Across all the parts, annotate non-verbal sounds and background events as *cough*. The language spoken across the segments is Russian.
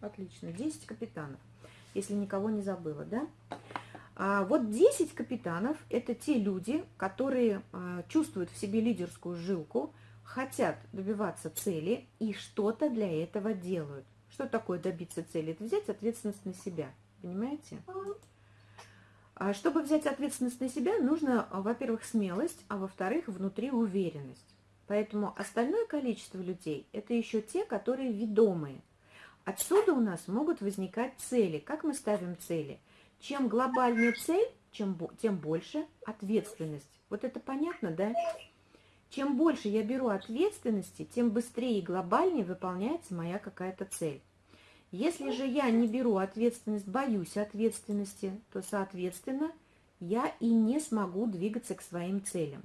Отлично. 10 капитанов, если никого не забыла, да? А вот 10 капитанов – это те люди, которые а, чувствуют в себе лидерскую жилку, хотят добиваться цели и что-то для этого делают. Что такое добиться цели? Это взять ответственность на себя, понимаете? А чтобы взять ответственность на себя, нужно, во-первых, смелость, а во-вторых, внутри уверенность. Поэтому остальное количество людей – это еще те, которые ведомые. Отсюда у нас могут возникать цели. Как мы ставим цели? Чем глобальнее цель, чем, тем больше ответственность. Вот это понятно, да? Чем больше я беру ответственности, тем быстрее и глобальнее выполняется моя какая-то цель. Если же я не беру ответственность, боюсь ответственности, то, соответственно, я и не смогу двигаться к своим целям.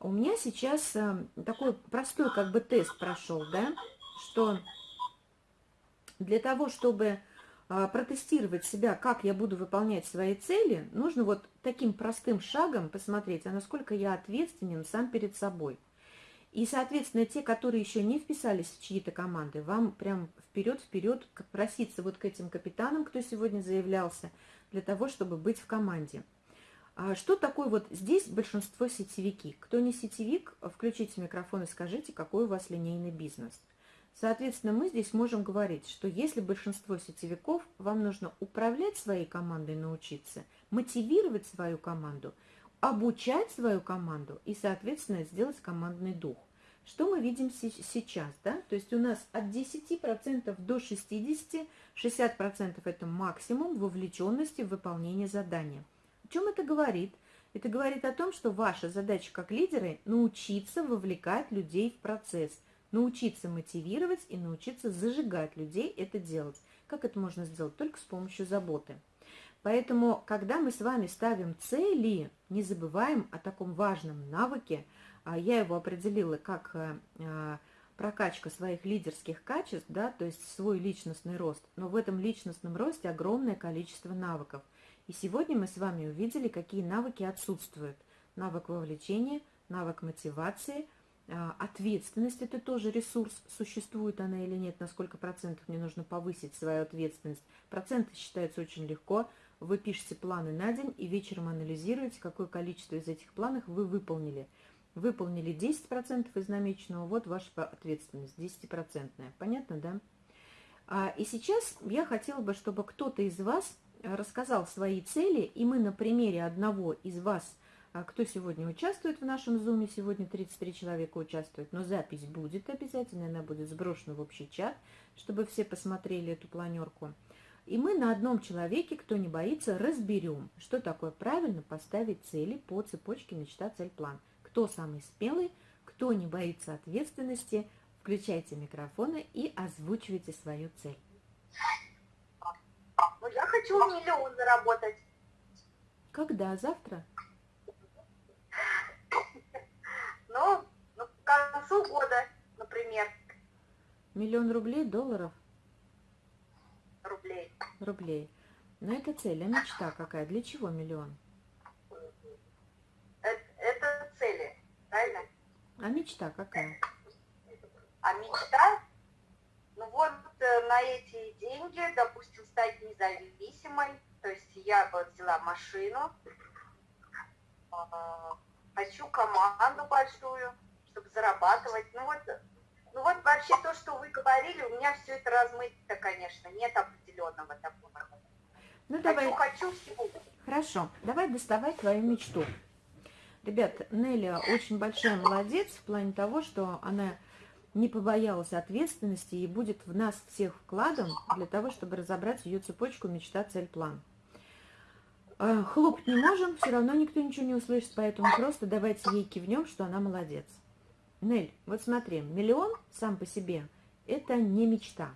У меня сейчас э, такой простой как бы тест прошел, да, что для того, чтобы э, протестировать себя, как я буду выполнять свои цели, нужно вот таким простым шагом посмотреть, а насколько я ответственен сам перед собой – и, соответственно, те, которые еще не вписались в чьи-то команды, вам прям вперед-вперед проситься вот к этим капитанам, кто сегодня заявлялся, для того, чтобы быть в команде. А что такое вот здесь большинство сетевики? Кто не сетевик, включите микрофон и скажите, какой у вас линейный бизнес. Соответственно, мы здесь можем говорить, что если большинство сетевиков, вам нужно управлять своей командой, научиться, мотивировать свою команду – обучать свою команду и, соответственно, сделать командный дух. Что мы видим сейчас, да? То есть у нас от 10% до 60%, 60% это максимум вовлеченности в выполнение задания. О чем это говорит? Это говорит о том, что ваша задача как лидеры – научиться вовлекать людей в процесс, научиться мотивировать и научиться зажигать людей это делать. Как это можно сделать? Только с помощью заботы. Поэтому, когда мы с вами ставим цели, не забываем о таком важном навыке. А, я его определила как э, а, прокачка своих лидерских качеств, да, то есть свой личностный рост. Но в этом личностном росте огромное количество навыков. И сегодня мы с вами увидели, какие навыки отсутствуют. Навык вовлечения, навык мотивации, ответственность – это тоже ресурс, существует она или нет, на сколько процентов мне нужно повысить свою ответственность. Проценты считаются очень легко – вы пишете планы на день и вечером анализируете, какое количество из этих планов вы выполнили. Выполнили 10% из намеченного, вот ваша ответственность, 10%. Понятно, да? А, и сейчас я хотела бы, чтобы кто-то из вас рассказал свои цели, и мы на примере одного из вас, кто сегодня участвует в нашем зуме, сегодня 33 человека участвуют, но запись будет обязательно, она будет сброшена в общий чат, чтобы все посмотрели эту планерку. И мы на одном человеке, кто не боится, разберем, что такое правильно поставить цели по цепочке мечта, цель, план. Кто самый смелый, кто не боится ответственности, включайте микрофоны и озвучивайте свою цель. Ну, я хочу миллион заработать. Когда? Завтра? Ну, ну, к концу года, например. Миллион рублей, долларов? рублей. Рублей. Но это цель, а мечта какая? Для чего миллион? Это, это цели, правильно? А мечта какая? А мечта? Ну вот э, на эти деньги, допустим, стать независимой. То есть я бы взяла машину, а, хочу команду большую, чтобы зарабатывать. Ну вот ну вот вообще то, что вы говорили, у меня все это размыто, конечно, нет определенного такого. Ну, давай. Хочу, всего. Хорошо, давай доставай твою мечту. Ребят, Нелли очень большая молодец в плане того, что она не побоялась ответственности и будет в нас всех вкладом для того, чтобы разобрать ее цепочку мечта, цель, план. А, хлопать не можем, все равно никто ничего не услышит, поэтому просто давайте ей кивнем, что она молодец. Нель, вот смотри, миллион сам по себе – это не мечта.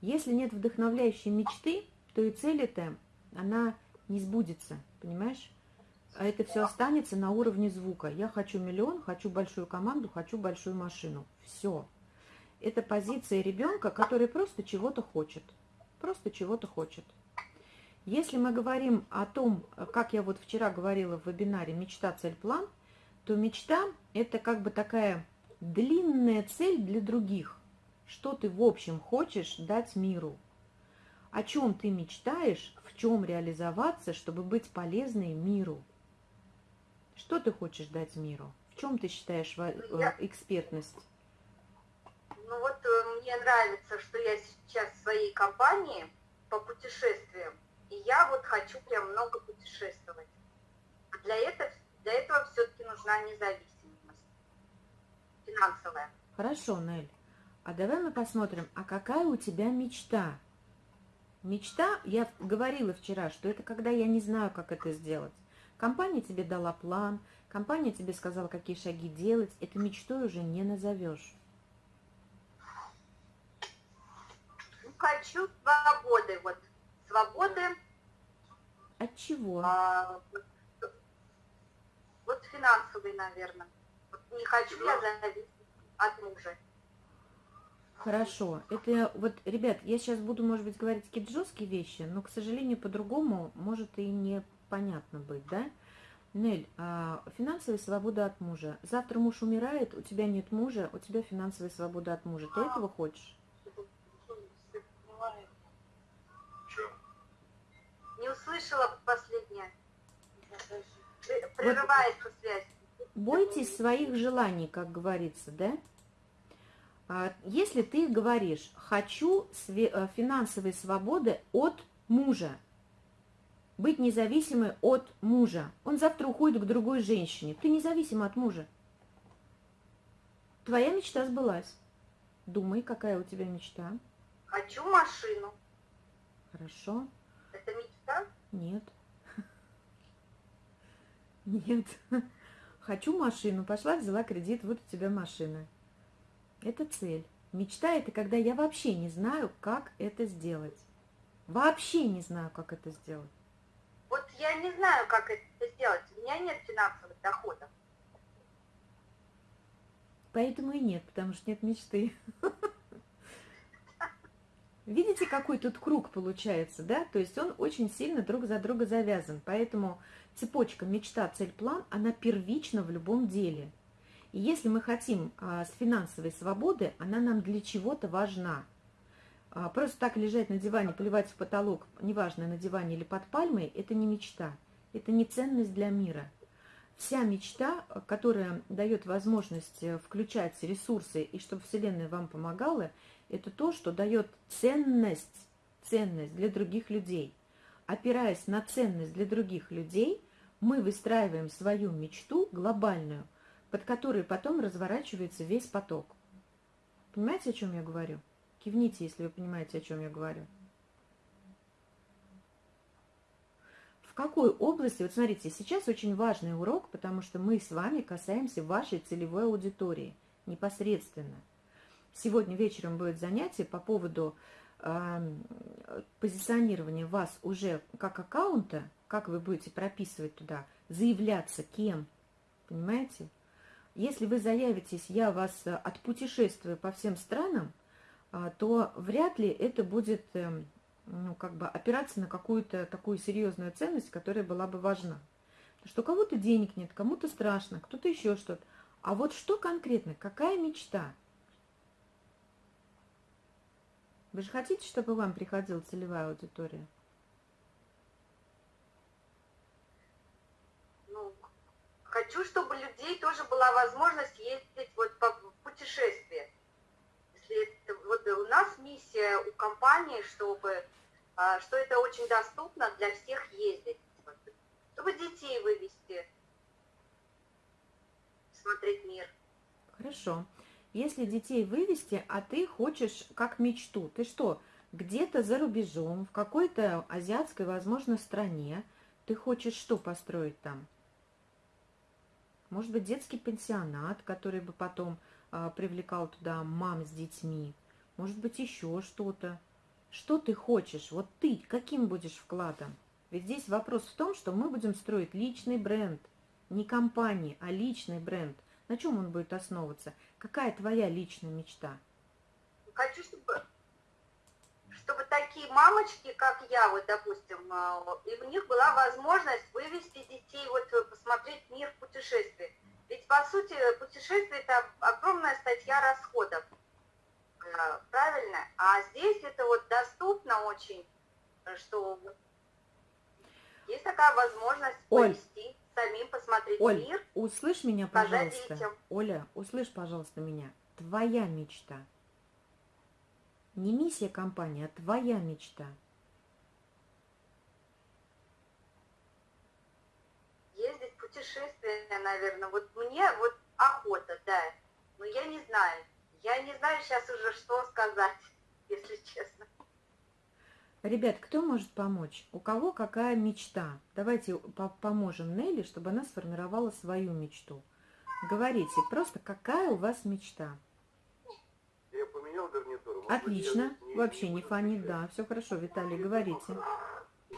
Если нет вдохновляющей мечты, то и цель эта, она не сбудется, понимаешь? А это все останется на уровне звука. Я хочу миллион, хочу большую команду, хочу большую машину. Все. Это позиция ребенка, который просто чего-то хочет. Просто чего-то хочет. Если мы говорим о том, как я вот вчера говорила в вебинаре «Мечта, цель, план», то мечта – это как бы такая длинная цель для других, Что ты в общем хочешь дать миру? О чем ты мечтаешь, в чем реализоваться, чтобы быть полезной миру? Что ты хочешь дать миру? В чем ты считаешь я... экспертность? Ну вот э, мне нравится, что я сейчас в своей компании по путешествиям, я вот хочу прям много путешествовать. Для этого, для этого все-таки нужна независимость финансовая. Хорошо, Нель. А давай мы посмотрим, а какая у тебя мечта? Мечта, я говорила вчера, что это когда я не знаю, как это сделать. Компания тебе дала план, компания тебе сказала, какие шаги делать. Это мечтой уже не назовешь. Ну, хочу свободы. Вот свободы. От чего? А, вот финансовый, наверное. Вот не хочу я зависеть от мужа. Хорошо. Это вот, ребят, я сейчас буду, может быть, говорить какие-то жесткие вещи, но, к сожалению, по-другому может и непонятно быть, да? Нель, а, финансовая свобода от мужа. Завтра муж умирает, у тебя нет мужа, у тебя финансовая свобода от мужа. Ты этого хочешь? Не услышала последнее. Прерывается вот, связь. Бойтесь своих желаний, как говорится, да? А, если ты говоришь, хочу э, финансовой свободы от мужа, быть независимой от мужа, он завтра уходит к другой женщине, ты независима от мужа. Твоя мечта сбылась. Думай, какая у тебя мечта. Хочу машину. Хорошо. Это мечта? Нет. Нет. Хочу машину. Пошла, взяла кредит, вот у тебя машина. Это цель. Мечта – это когда я вообще не знаю, как это сделать. Вообще не знаю, как это сделать. Вот я не знаю, как это сделать. У меня нет финансовых доходов. Поэтому и нет, потому что нет мечты. *laughs* Видите, какой тут круг получается, да? То есть он очень сильно друг за друга завязан. Поэтому цепочка мечта, цель, план, она первична в любом деле. И если мы хотим а, с финансовой свободы, она нам для чего-то важна. А, просто так лежать на диване, плевать в потолок, неважно, на диване или под пальмой, это не мечта. Это не ценность для мира. Вся мечта, которая дает возможность э, включать ресурсы и чтобы Вселенная вам помогала, это то, что дает ценность, ценность для других людей. Опираясь на ценность для других людей, мы выстраиваем свою мечту глобальную – под которой потом разворачивается весь поток. Понимаете, о чем я говорю? Кивните, если вы понимаете, о чем я говорю. Какой области, вот смотрите, сейчас очень важный урок, потому что мы с вами касаемся вашей целевой аудитории непосредственно. Сегодня вечером будет занятие по поводу э, позиционирования вас уже как аккаунта, как вы будете прописывать туда, заявляться кем, понимаете? Если вы заявитесь, я вас э, отпутешествую по всем странам, а, то вряд ли это будет эм, ну, как бы опираться на какую-то такую серьезную ценность, которая была бы важна. Потому что кого-то денег нет, кому-то страшно, кто-то еще что-то. А вот что конкретно, какая мечта? Вы же хотите, чтобы вам приходила целевая аудитория? Хочу, чтобы у людей тоже была возможность ездить вот по путешествиям. Если это, вот у нас миссия у компании, чтобы что это очень доступно для всех ездить. Чтобы детей вывести, смотреть мир. Хорошо. Если детей вывести, а ты хочешь как мечту, ты что, где-то за рубежом, в какой-то азиатской, возможно, стране, ты хочешь что построить там? Может быть, детский пенсионат, который бы потом а, привлекал туда мам с детьми. Может быть, еще что-то. Что ты хочешь? Вот ты каким будешь вкладом? Ведь здесь вопрос в том, что мы будем строить личный бренд. Не компании, а личный бренд. На чем он будет основываться? Какая твоя личная мечта? Хочу, чтобы чтобы такие мамочки, как я, вот, допустим, а, и у них была возможность вывести детей, вот, посмотреть мир в путешествии. Ведь, по сути, путешествие – это огромная статья расходов. Э, правильно? А здесь это вот доступно очень, что есть такая возможность Оль, повести, самим посмотреть Оль, мир. услышь меня, пожалуйста. детям. Оля, услышь, пожалуйста, меня. Твоя мечта. Не миссия компании, а твоя мечта. Ездить путешествия, наверное. Вот мне вот охота, да. Но я не знаю. Я не знаю сейчас уже, что сказать, *laughs* если честно. Ребят, кто может помочь? У кого какая мечта? Давайте по- поможем Нелли, чтобы она сформировала свою мечту. Говорите, просто какая у вас мечта? Я поменял быть, Отлично, я не- вообще не фонит, отвечать. да, все хорошо, Виталий, говорите.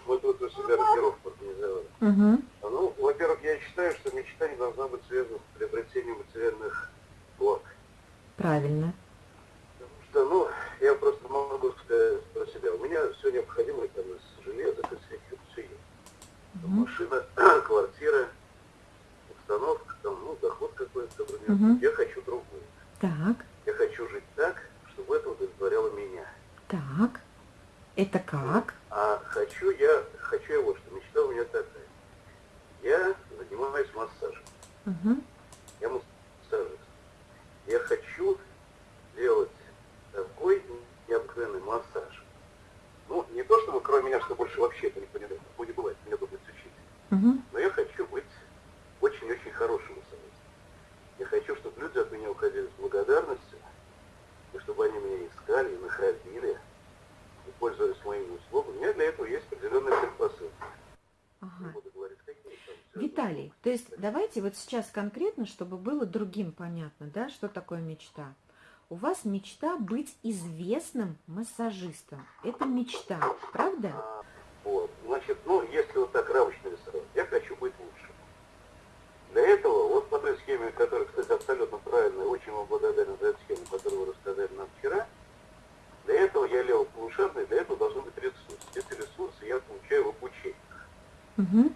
Вот тут у себя рокировку организовали. Угу. Ну, во-первых, я считаю, что мечта не должна быть связана с приобретением материальных благ. Правильно. Потому что, ну, я просто могу сказать про себя. У меня все необходимое там из железа, из всяких все есть. Мгм. Машина, *clears throat* квартира, установка, там, ну, доход какой-то, например. Мгм. Я хочу другую. Так, Я хочу жить так, чтобы это удовлетворяло меня. так. Это как? А хочу я, хочу я вот что, мечта у меня такая. Я занимаюсь массажем. Угу. Я массажист. Я хочу делать такой необыкновенный массаж. Ну, не то, чтобы кроме меня, что больше вообще это не понимает, такого не бывает, меня тут быть учитель. Угу. Но я хочу быть очень-очень хорошим массажистом. Я хочу, чтобы люди от меня уходили с благодарностью, и чтобы они меня искали и находили, и пользовались моими услугами. У меня для этого есть определенные предпосылки. Не Ага. буду говорить, какие там. всё Виталий, это. то есть давайте вот сейчас конкретно, чтобы было другим понятно, да, что такое мечта. У вас мечта быть известным массажистом. Это мечта, правда? Вот. Значит, ну, если вот так рамочно рисовать, я хочу быть лучшим. Для этого, вот по той схеме, которая, кстати, абсолютно правильная, очень вам благодарен за эту схему, которую вы рассказали нам вчера, для этого я левополушарный, для этого должны быть ресурсы. Эти ресурсы я получаю в обучении. Угу.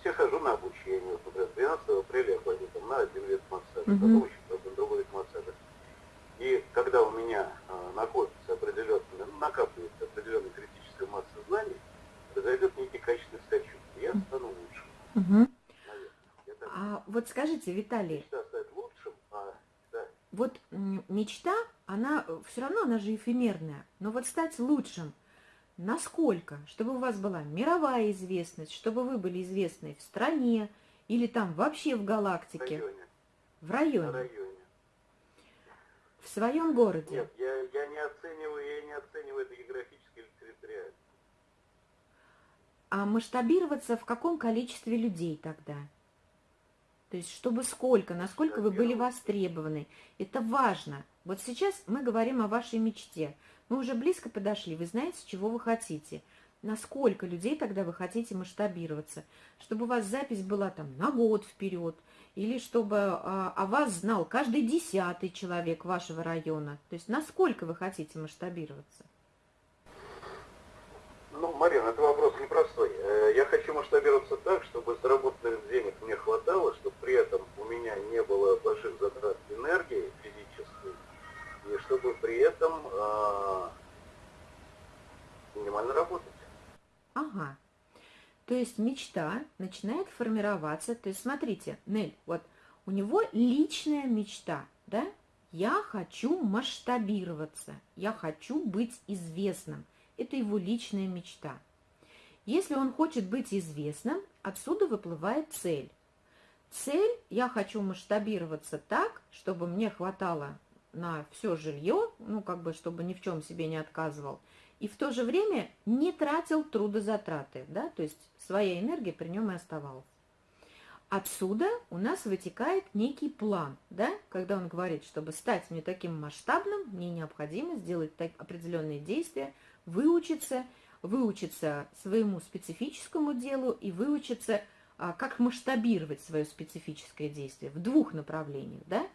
Все хожу на обучение. Вот, например, 12 апреля я пойду там, на один вид массажа, Мгм. потом еще на другой вид массажа. И когда у меня а, накопится определенный, ну, накапливается определенная критическая масса знаний, произойдет некий качественный скачок. и Я стану лучшим, Угу. так А вот скажите, Виталий, мечта стать лучшим, а да, вот мечта, она все равно, она же эфемерная, но вот стать лучшим, насколько? Чтобы у вас была мировая известность, чтобы вы были известны в стране или там вообще в в галактике, районе, в районе, районе. в своем городе. Нет, я, я не оцениваю, я не оцениваю это географически или территориально. А масштабироваться в каком количестве людей тогда? То есть, чтобы сколько, насколько вы были востребованы. Это важно. Вот сейчас мы говорим о вашей мечте. Мы уже близко подошли, вы знаете, чего вы хотите. Насколько людей тогда вы хотите масштабироваться? Чтобы у вас запись была там на год вперед, или чтобы а, о вас знал каждый десятый человек вашего района. То есть, насколько вы хотите масштабироваться? Ну, Марина, это вопрос непростой. Э, Я хочу масштабироваться так, чтобы заработанных денег мне хватало, чтобы при этом у меня не было больших затрат энергии физической, и чтобы при этом а, минимально работать. Ага. То есть мечта начинает формироваться. То есть смотрите, Нель, вот у него личная мечта, да? Я хочу масштабироваться, я хочу быть известным. Это его личная мечта. Если он хочет быть известным, отсюда выплывает цель. Цель – я хочу масштабироваться так, чтобы мне хватало на все жилье, ну, как бы, чтобы ни в чем себе не отказывал, и в то же время не тратил трудозатраты, да, то есть своя энергия при нем и оставалась. Отсюда у нас вытекает некий план, да, когда он говорит, чтобы стать мне таким масштабным, мне необходимо сделать так, определенные действия, выучиться, выучиться своему специфическому делу и выучиться, а, как масштабировать свое специфическое действие в двух направлениях, да.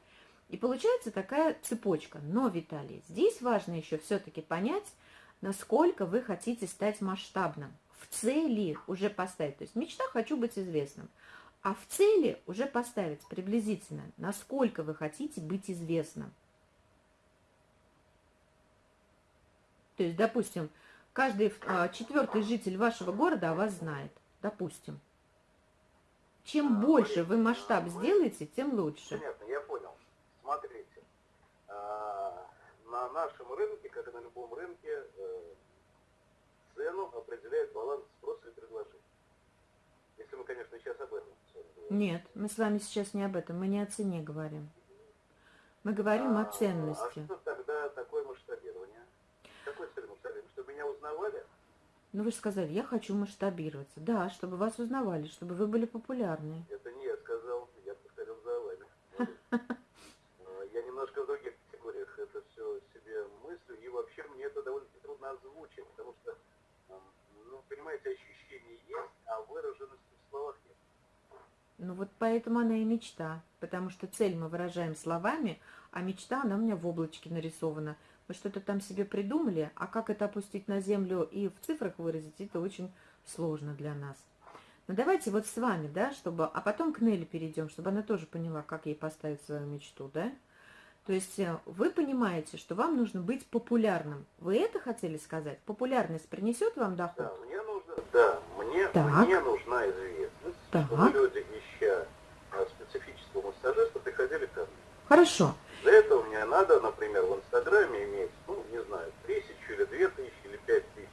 И получается такая цепочка. Но, Виталий, здесь важно еще все-таки понять, насколько вы хотите стать масштабным. В цели уже поставить. То есть мечта «хочу быть известным». А в цели уже поставить приблизительно, насколько вы хотите быть известным. То есть, допустим, каждый а, четвертый житель вашего города о вас знает. Допустим. Чем А, больше вы масштаб сделаете, тем лучше. Понятно, я понял. Смотрите, а, на нашем рынке, как и на любом рынке, э, цену определяет баланс спроса и предложения. Если мы, конечно, сейчас об этом. Нет, мы с вами сейчас не об этом, мы не о цене говорим. Мы говорим А, о ценности. А что тогда такое масштабирование? Какой цель масштабирования? Чтобы меня узнавали? Ну вы же сказали, я хочу масштабироваться. Да, чтобы вас узнавали, чтобы вы были популярны. Это не я сказал, я повторил за вами. *laughs* А, Я немножко в других категориях это все себе мыслю, и вообще мне это довольно трудно озвучить, потому что, м, ну, понимаете, ощущение есть, а выраженности в словах нет. Ну вот поэтому она и мечта. Потому что цель мы выражаем словами, а мечта, она у меня в облачке нарисована. Мы что-то там себе придумали, а как это опустить на землю и в цифрах выразить, это очень сложно для нас. Но давайте вот с вами, да, чтобы... А потом к Нелли перейдем, чтобы она тоже поняла, как ей поставить свою мечту, да? То есть э, вы понимаете, что вам нужно быть популярным. Вы это хотели сказать? Популярность принесет вам Да, доход? мне нужно, да, мне, Так. мне нужна известность, Так. чтобы люди, ища а, специфического массажиста, приходили ко мне. Хорошо. Для этого мне надо, например, в Инстаграме иметь, ну, не знаю, тысячу или две тысячи или пять тысяч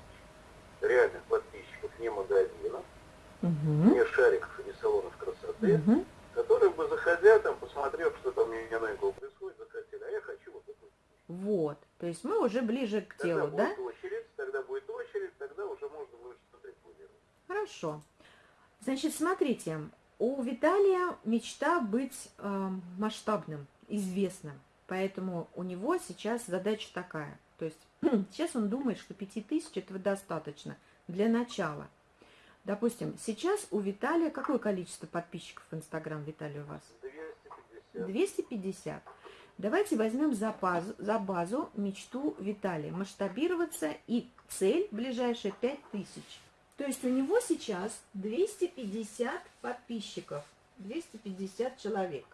реальных подписчиков не магазина, Угу. не шариков и не салонов красоты, Угу. которые бы, заходя там, посмотрев, что там у меня новенького происходит, захотели, а я хочу вот такой. Вот. То есть мы уже ближе к Тогда телу, да? очередь, тогда будет очередь, тогда уже можно будет что-то. Хорошо. Значит, смотрите, у Виталия мечта быть э, масштабным, известным. Поэтому у него сейчас задача такая. То есть *clears throat* сейчас он думает, что 5000 этого достаточно для начала. Допустим, сейчас у Виталия какое количество подписчиков в Инстаграм, Виталий, у вас? 250. 250. Давайте возьмем за базу, за базу мечту Виталия. Масштабироваться и цель ближайшая 5000. То есть у него сейчас 250 подписчиков. 250 человек.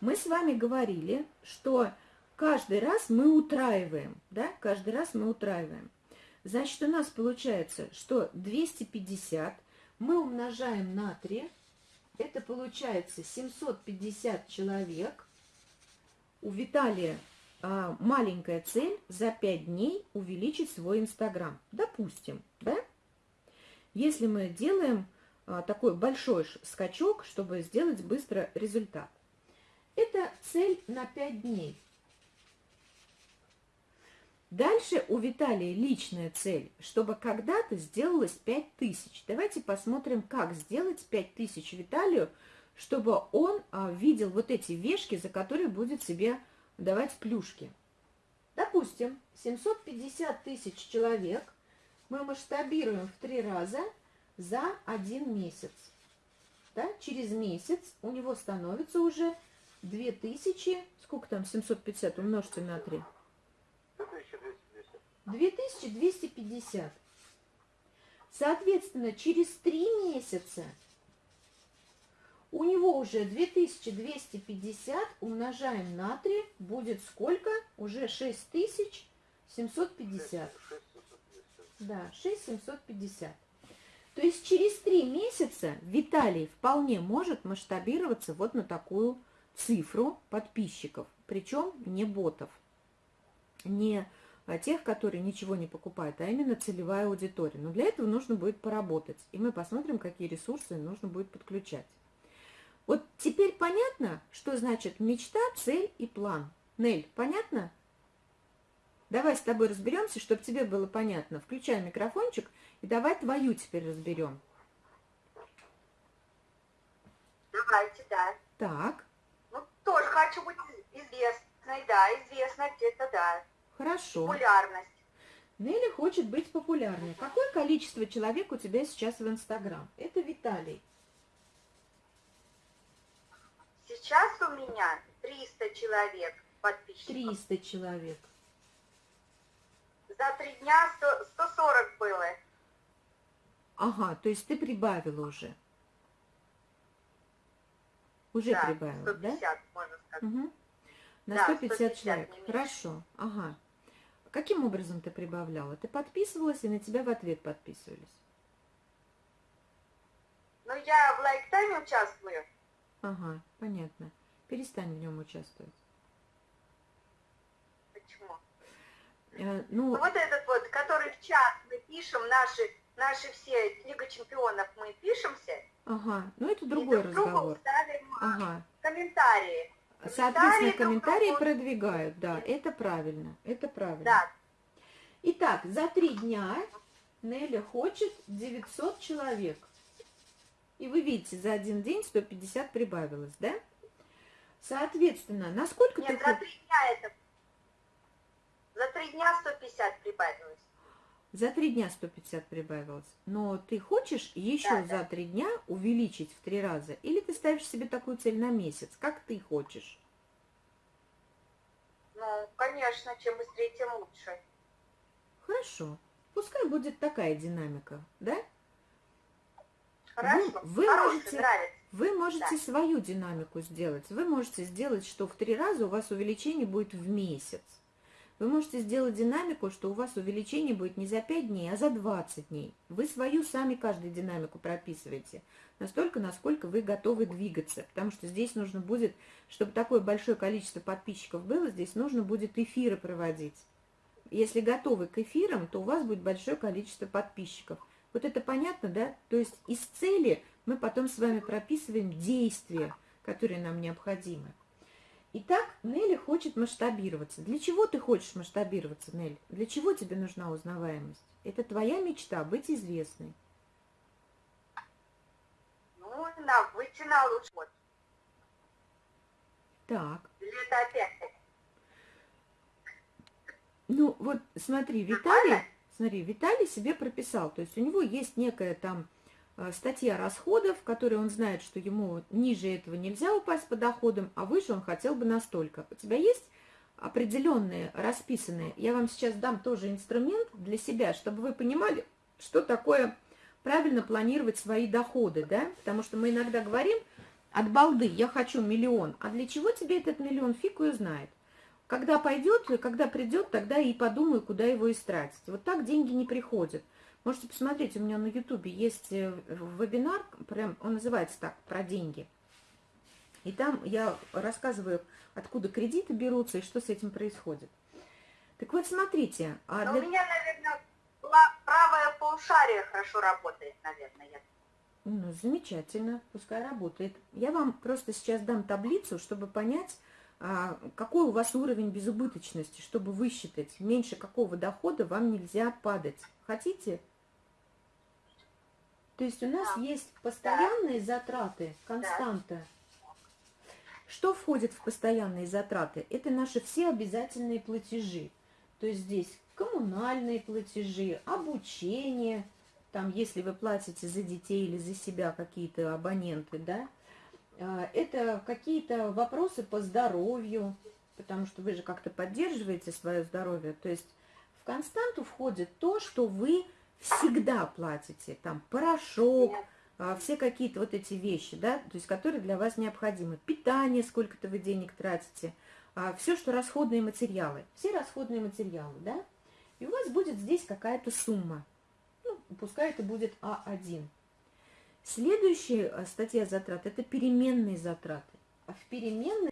Мы с вами говорили, что каждый раз мы утраиваем. Да? Каждый раз мы утраиваем. Значит, у нас получается, что 250 мы умножаем на 3. Это получается 750 человек. У Виталия а, маленькая цель за 5 дней увеличить свой Инстаграм. Допустим, да? Если мы делаем а, такой большой скачок, чтобы сделать быстро результат. Это цель на 5 дней. Дальше у Виталия личная цель, чтобы когда-то сделалось 5000. Давайте посмотрим, как сделать 5000 Виталию, чтобы он а, видел вот эти вешки, за которые будет себе давать плюшки. Допустим, 750 тысяч человек мы масштабируем в три раза за один месяц. Да? Через месяц у него становится уже 2000, сколько там, 750 умножьте на 3. 2250. 2250. Соответственно, через три месяца у него уже 2250 умножаем на 3 будет сколько? Уже 6750. 6750. Да, 6750. То есть через три месяца Виталий вполне может масштабироваться вот на такую цифру подписчиков. Причем не ботов, не а, тех, которые ничего не покупают, а именно целевая аудитория. Но для этого нужно будет поработать. И мы посмотрим, какие ресурсы нужно будет подключать. Вот теперь понятно, что значит мечта, цель и план. Нель, понятно? Давай с тобой разберемся, чтобы тебе было понятно. Включай микрофончик и давай твою теперь разберем. Давайте, да. Так, Ну, тоже хочу быть известной, да, известной где-то, да. хорошо. Популярность. Нелли хочет быть популярной. Какое количество человек у тебя сейчас в Инстаграм? Это Виталий. Сейчас у меня 300 человек подписчиков. 300 человек. За три дня 100 140 было. Ага, то есть ты прибавила уже. Уже да, прибавила, да? 150, можно сказать. Угу. На Да, 150, 150, человек. Хорошо. Ага. Каким образом ты прибавляла? Ты подписывалась и на тебя в ответ подписывались? Ну, я в лайктайме участвую. Ага, понятно. Перестань в нем участвовать. Почему? Э, Ну, ну, вот этот вот, который в чат мы пишем, наши, наши все Лига Чемпионов, мы пишемся. ага, ну это и другой друг другу разговор. ставим Ага. комментарии. Соответственно, друг комментарии другу. продвигают, да, это правильно, это правильно. Да, Итак, за три дня Нелли хочет 900 человек. И вы видите, за один день 150 прибавилось, да? Соответственно, насколько ты нет, за три дня это... За три дня 150 прибавилось. За три дня 150 прибавилось. Но ты хочешь еще Да, да. за три дня увеличить в три раза? Или ты ставишь себе такую цель на месяц? Как ты хочешь? Ну, конечно, чем быстрее, тем лучше. Хорошо. Пускай будет такая динамика, да? Хорошо, вы хороший, можете- нравится. Вы можете Да. свою динамику сделать. Вы можете сделать, что в три раза у вас увеличение будет в месяц. Вы можете сделать динамику, что у вас увеличение будет не за 5 дней, а за 20 дней. Вы свою сами каждую динамику прописываете. Настолько, насколько вы готовы двигаться. Потому что здесь нужно будет, чтобы такое большое количество подписчиков было, здесь нужно будет эфиры проводить. Если готовы к эфирам, то у вас будет большое количество подписчиков. Вот это понятно, да? То есть из цели мы потом с вами прописываем действия, которые нам необходимы. Итак, Нелли хочет масштабироваться. Для чего ты хочешь масштабироваться, Нелли? Для чего тебе нужна узнаваемость? Это твоя мечта, быть известной. Ну, на, выйти на лучший. Так, это опять? ну вот смотри, Виталий, смотри, Виталий себе прописал, то есть у него есть некая там статья расходов, которой он знает, что ему ниже этого нельзя упасть по доходам, а выше он хотел бы настолько. У тебя есть определенные, расписанные, я вам сейчас дам тоже инструмент для себя, чтобы вы понимали, что такое правильно планировать свои доходы, да, потому что мы иногда говорим от балды, я хочу миллион, а для чего тебе этот миллион, фиг его знает. Когда пойдет, когда придет, тогда и подумаю, куда его истратить. Вот так деньги не приходят. Можете посмотреть, у меня на ютубе есть э, вебинар, прям он называется так, про деньги. И там я рассказываю, откуда кредиты берутся и что с этим происходит. Так вот, смотрите, а для- у меня, наверное, правое полушарие хорошо работает, наверное. я- Ну, замечательно, пускай работает. Я вам просто сейчас дам таблицу, чтобы понять, а, какой у вас уровень безубыточности, чтобы высчитать, меньше какого дохода вам нельзя падать. Хотите? То есть у нас Да. есть постоянные затраты, константа. Что входит в постоянные затраты? Это наши все обязательные платежи. То есть здесь коммунальные платежи, обучение, там, если вы платите за детей или за себя какие-то абоненты, да, А, это какие-то вопросы по здоровью, потому что вы же как-то поддерживаете свое здоровье. То есть в константу входит то, что вы всегда платите, там, порошок, а, все какие-то вот эти вещи, да, то есть которые для вас необходимы. Питание, сколько-то вы денег тратите, все, что расходные материалы, все расходные материалы, да, и у вас будет здесь какая-то сумма. Ну, пускай это будет А1. Следующая э, статья затрат – это переменные затраты. А в переменные